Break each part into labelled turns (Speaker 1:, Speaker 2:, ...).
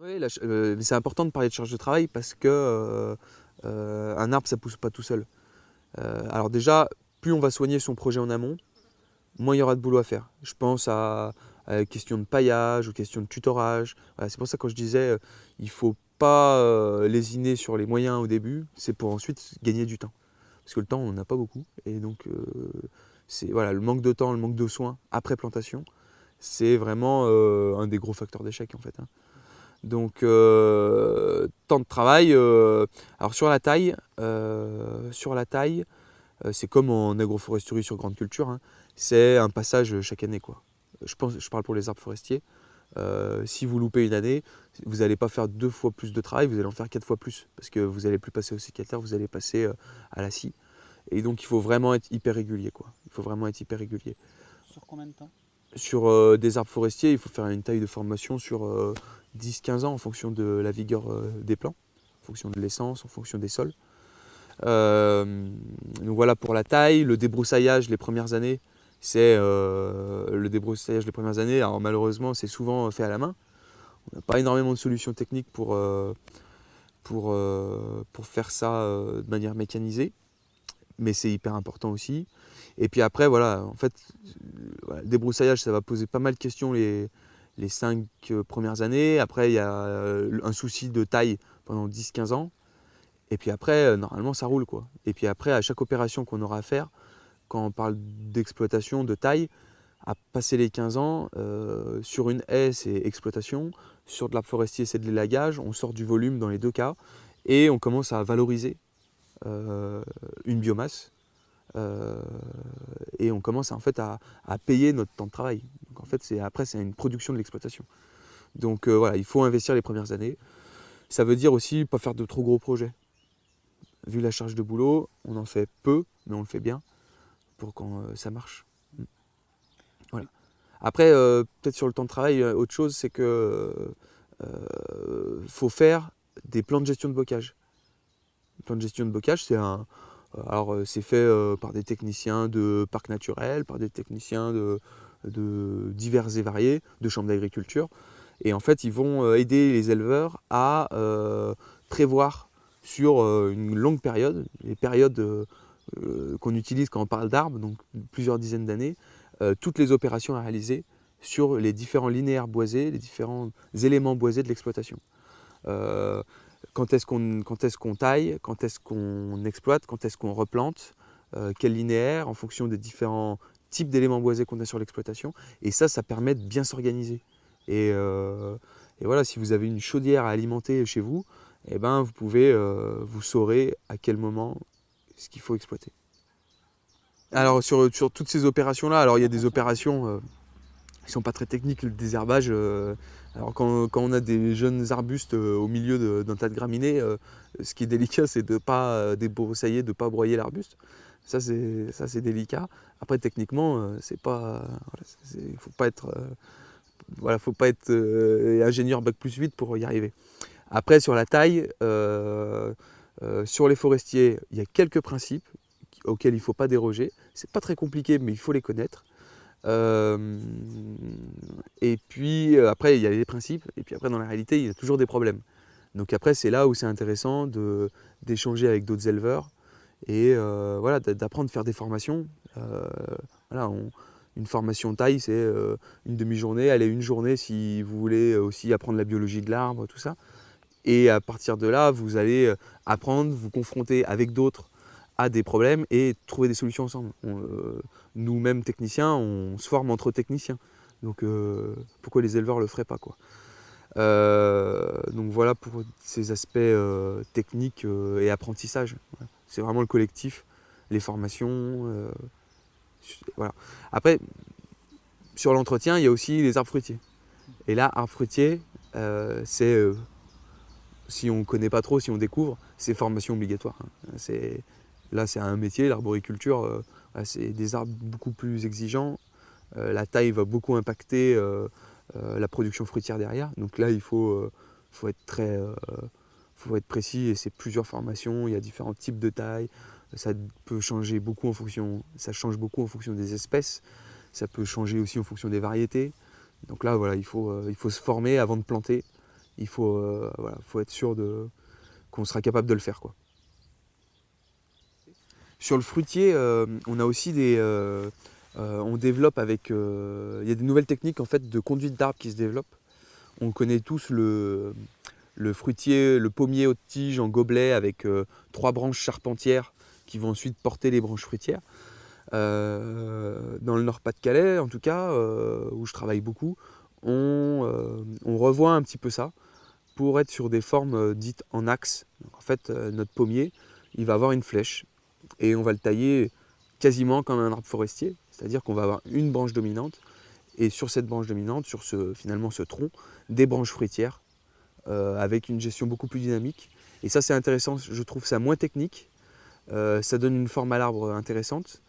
Speaker 1: Oui, c'est important de parler de charge de travail parce que un arbre, ça pousse pas tout seul. alors déjà, plus on va soigner son projet en amont, moins il y aura de boulot à faire. Je pense à, à question de paillage ou question de tutorage. c'est pour ça que quand je disais euh, il faut pas euh, lésiner sur les moyens au début, c'est pour ensuite gagner du temps. Parce que le temps, on n'a pas beaucoup. Et donc, euh, c'est voilà, le manque de temps, le manque de soins après plantation, c'est vraiment un des gros facteurs d'échec en fait. Hein. Donc, temps de travail. alors sur la taille, sur la taille, c'est comme en agroforesterie sur grande culture, hein, c'est un passage chaque année. quoi je, pense, je parle pour les arbres forestiers, euh, si vous loupez une année, vous n'allez pas faire deux fois plus de travail, vous allez en faire quatre fois plus. Parce que vous n'allez plus passer au sécateur, vous allez passer euh, à la scie. Et donc il faut vraiment être hyper régulier. Quoi. Il faut vraiment être hyper régulier.
Speaker 2: Sur combien de temps?
Speaker 1: Sur euh, des arbres forestiers, il faut faire une taille de formation sur 10-15 ans en fonction de la vigueur des plants, en fonction de l'essence, en fonction des sols. donc voilà pour la taille, le débroussaillage les premières années, c'est euh, le débroussaillage les premières années. Alors malheureusement, c'est souvent fait à la main. On n'a pas énormément de solutions techniques euh, euh, pour faire ça de manière mécanisée, mais c'est hyper important aussi. Et puis après, voilà, en fait, le débroussaillage, ça va poser pas mal de questions les, les cinq premières années. Après, il y a un souci de taille pendant 10-15 ans. Et puis après, normalement, ça roule. quoi. Et puis après, à chaque opération qu'on aura à faire, quand on parle d'exploitation, de taille, à passer les 15 ans, euh, sur une haie, c'est exploitation, sur de l'arbre forestier, c'est de l'élagage, on sort du volume dans les deux cas, et on commence à valoriser euh, une biomasse, euh, et on commence en fait à, payer notre temps de travail. En fait, après, c'est une production de l'exploitation. Donc voilà, il faut investir les premières années. Ça veut dire aussi pas faire de trop gros projets. Vu la charge de boulot, on en fait peu, mais on le fait bien pour quand euh, ça marche. Mm. Voilà. Après, euh, peut-être sur le temps de travail, euh, autre chose, c'est que faut faire des plans de gestion de bocage. Le plan de gestion de bocage, c'est un, alors c'est fait par des techniciens de parcs naturels, par des techniciens de, de divers et variés, de chambres d'agriculture. Et en fait, ils vont aider les éleveurs à prévoir sur une longue période, les périodes euh, qu'on utilise quand on parle d'arbres, donc plusieurs dizaines d'années, euh, toutes les opérations à réaliser sur les différents linéaires boisés, les différents éléments boisés de l'exploitation. Euh, quand est-ce qu'on taille, quand est-ce qu'on exploite, quand est-ce qu'on replante, quel linéaire, en fonction des différents types d'éléments boisés qu'on a sur l'exploitation. Et ça, ça permet de bien s'organiser. Et, voilà, si vous avez une chaudière à alimenter chez vous, eh ben, vous pouvez, vous saurez à quel moment ce qu'il faut exploiter. Alors sur, toutes ces opérations-là, alors il y a des opérations euh, qui ne sont pas très techniques, le désherbage. Euh, alors quand, on a des jeunes arbustes euh, au milieu d'un tas de graminées, ce qui est délicat, c'est de ne pas débroussailler, de ne pas broyer l'arbuste. Ça c'est délicat. Après techniquement, c'est pas, il faut pas être, voilà, faut pas être ingénieur bac plus 8 pour y arriver. Après sur la taille, euh, sur les forestiers, il y a quelques principes auxquels il ne faut pas déroger. Ce n'est pas très compliqué, mais il faut les connaître. Euh, et puis euh, après, il y a les principes, et puis après, dans la réalité, il y a toujours des problèmes. Donc après, c'est là où c'est intéressant d'échanger avec d'autres éleveurs et voilà, d'apprendre à faire des formations. voilà, une formation taille, c'est une demi-journée, est une journée si vous voulez aussi apprendre la biologie de l'arbre, tout ça. Et à partir de là, vous allez euh, apprendre, vous confronter avec d'autres à des problèmes et trouver des solutions ensemble. Euh, Nous-mêmes techniciens, on se forme entre techniciens. Donc euh, pourquoi les éleveurs ne le feraient pas quoi. Donc voilà pour ces aspects techniques et apprentissage. C'est vraiment le collectif, les formations. voilà. Après, sur l'entretien, il y a aussi les arbres fruitiers. Et là, arbres fruitiers, c'est si on ne connaît pas trop, si on découvre, c'est formation obligatoire. Hein. Là, c'est un métier, l'arboriculture, euh, c'est des arbres beaucoup plus exigeants. Euh, la taille va beaucoup impacter euh, la production fruitière derrière. Donc là, il faut être très faut être précis et c'est plusieurs formations, il y a différents types de tailles. Ça peut changer beaucoup en fonction, ça change beaucoup en fonction des espèces. Ça peut changer aussi en fonction des variétés. Donc là, voilà, il faut, il faut se former avant de planter il faut, faut être sûr qu'on sera capable de le faire. Quoi. Sur le fruitier, on a aussi des, on développe avec, il y a des nouvelles techniques en fait de conduite d'arbres qui se développent. On connaît tous le, le fruitier, le pommier haute tige en gobelet avec trois branches charpentières qui vont ensuite porter les branches fruitières. Euh, dans le Nord-Pas-de-Calais, en tout cas, euh, où je travaille beaucoup, euh, on, revoit un petit peu ça pour être sur des formes dites en axe. en fait, notre pommier, il va avoir une flèche et on va le tailler quasiment comme un arbre forestier, c'est-à-dire qu'on va avoir une branche dominante et sur cette branche dominante, sur finalement ce tronc, des branches fruitières avec une gestion beaucoup plus dynamique. Et ça c'est intéressant, je trouve ça moins technique, ça donne une forme à l'arbre intéressante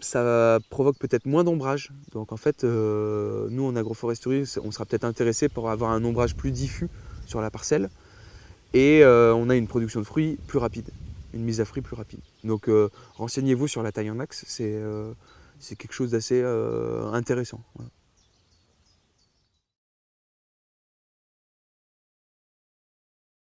Speaker 1: ça, provoque peut-être moins d'ombrage. Donc en fait, euh, nous en agroforesterie, on sera peut-être intéressé pour avoir un ombrage plus diffus sur la parcelle. Et euh, on a une production de fruits plus rapide, une mise à fruit plus rapide. Donc euh, renseignez-vous sur la taille en axe, c'est quelque chose d'assez intéressant.